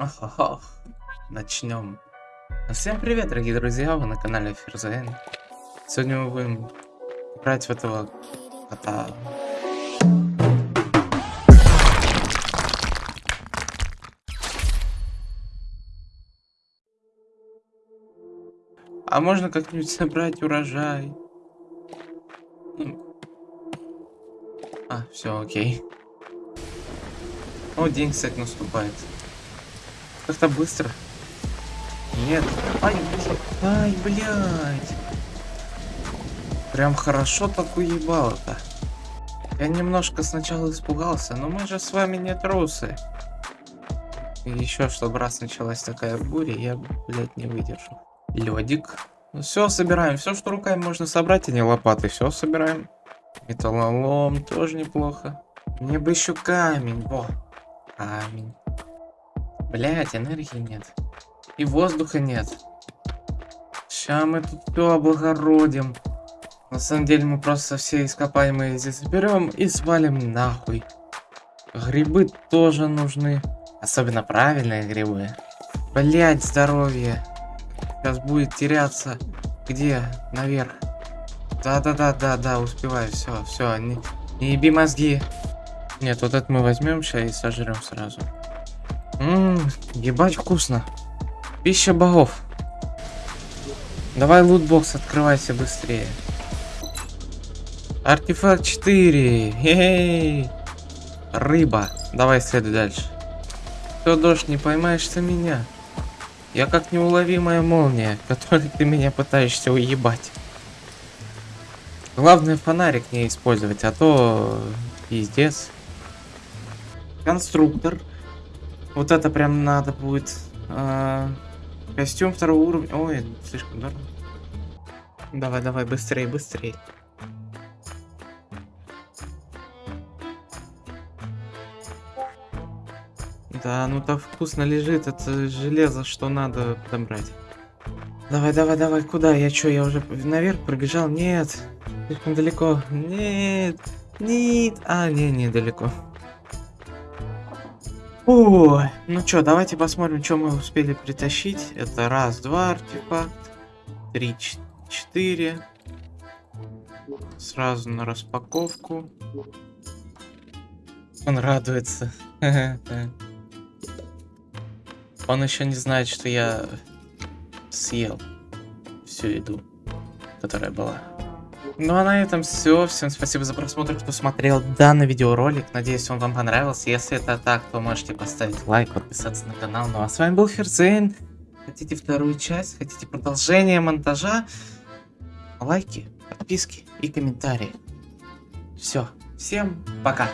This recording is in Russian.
Ох-ох-ох. Начнем. Всем привет, дорогие друзья, вы на канале Ферзен. Сегодня мы будем играть в этого кота. А можно как-нибудь собрать урожай? Ну. А, все, окей. О, день, кстати, наступает. Как-то быстро. Нет. Ай, ай, блядь. Прям хорошо так уебало-то. Я немножко сначала испугался, но мы же с вами не трусы. И еще, чтобы раз началась такая буря, я, блядь, не выдержу. Ледик. Ну все, собираем. Все, что руками можно собрать, а не лопатой. Все собираем. Металлолом тоже неплохо. Мне бы еще камень. Во. Камень. Блять, энергии нет. И воздуха нет. Сейчас мы тут все облагородим. На самом деле мы просто все ископаемые здесь заберем и свалим нахуй. Грибы тоже нужны. Особенно правильные грибы. Блять, здоровье. Сейчас будет теряться. Где? Наверх. Да-да-да-да-да, успеваю. Все, все. Не, не еби мозги. Нет, вот это мы возьмем сейчас и сожрем сразу. Ммм, ебать вкусно. Пища богов. Давай лутбокс, открывайся быстрее. Артефакт 4. Хе-хей. Рыба. Давай следуй дальше. Все, дождь, не поймаешь ты меня. Я как неуловимая молния, которой ты меня пытаешься уебать. Главное фонарик не использовать, а то пиздец. Конструктор. Вот это прям надо будет. А, костюм второго уровня. Ой, слишком дорого. Давай, давай, быстрее, быстрее. Да, ну так вкусно лежит, это железо, что надо подобрать. Давай, давай, давай, куда? Я чё, я уже наверх пробежал? Нет, слишком далеко. Нет, нет, а, не, не далеко. Ой, ну чё, давайте посмотрим, что мы успели притащить. Это раз, два артефакт, три, четыре. Сразу на распаковку. Он радуется. Он еще не знает, что я съел всю еду, которая была. Ну а на этом все. Всем спасибо за просмотр, кто смотрел данный видеоролик. Надеюсь, он вам понравился. Если это так, то можете поставить лайк, подписаться на канал. Ну а с вами был Ферзейн. Хотите вторую часть, хотите продолжение монтажа? Лайки, подписки и комментарии. Все. Всем пока.